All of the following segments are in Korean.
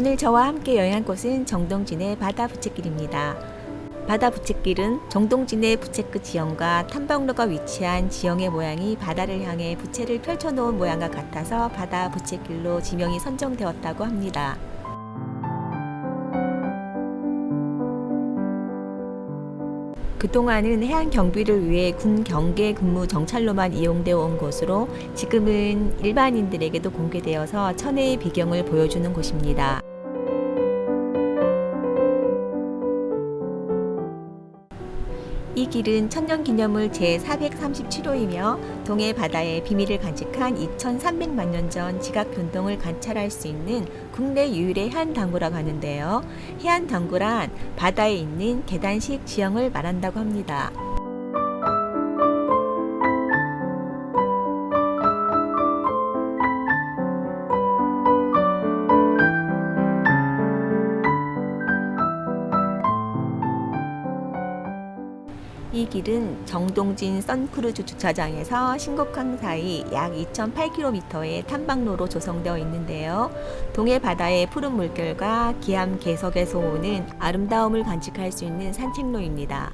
오늘 저와 함께 여행할 곳은 정동진의 바다 부채길입니다. 바다 부채길은 정동진의 부채끝 지형과 탐방로가 위치한 지형의 모양이 바다를 향해 부채를 펼쳐놓은 모양과 같아서 바다 부채길로 지명이 선정되었다고 합니다. 그동안은 해안 경비를 위해 군 경계 근무 정찰로만 이용되어 온 곳으로 지금은 일반인들에게도 공개되어서 천혜의 비경을 보여주는 곳입니다. 이 길은 천년기념물 제437호이며 동해 바다의 비밀을 간직한 2300만 년 전 지각 변동을 관찰할 수 있는 국내 유일의 해안당구라고 하는데요. 해안당구란 바다에 있는 계단식 지형을 말한다고 합니다. 길은 정동진 선크루즈 주차장에서 신곡항 사이 약 2,008km의 탐방로로 조성되어 있는데요. 동해 바다의 푸른 물결과 기암 개석에서 오는 아름다움을 간직할 수 있는 산책로입니다.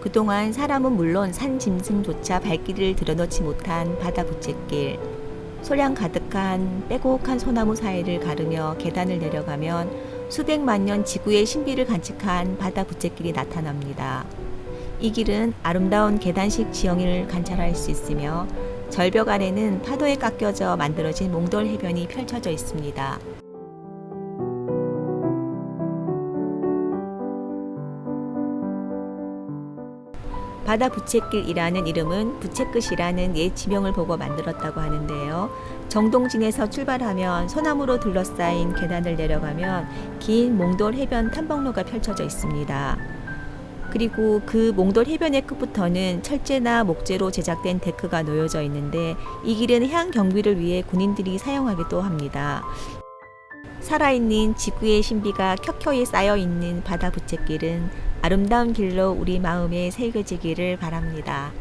그동안 사람은 물론 산 짐승조차 발길을 들여놓지 못한 바다 부채길. 소량 가득한 빼곡한 소나무 사이를 가르며 계단을 내려가면 수백만 년 지구의 신비를 간직한 바다 부채길이 나타납니다. 이 길은 아름다운 계단식 지형을 관찰할 수 있으며 절벽 아래는 파도에 깎여져 만들어진 몽돌 해변이 펼쳐져 있습니다. 바다 부채길이라는 이름은 부채끝이라는 옛 지명을 보고 만들었다고 하는데요. 정동진에서 출발하면 소나무로 둘러싸인 계단을 내려가면 긴 몽돌 해변 탐방로가 펼쳐져 있습니다. 그리고 그 몽돌 해변의 끝부터는 철제나 목재로 제작된 데크가 놓여져 있는데 이 길은 해안 경비를 위해 군인들이 사용하기도 합니다. 살아있는 지구의 신비가 켜켜이 쌓여있는 바다 부채길은 아름다운 길로 우리 마음에 새겨지기를 바랍니다.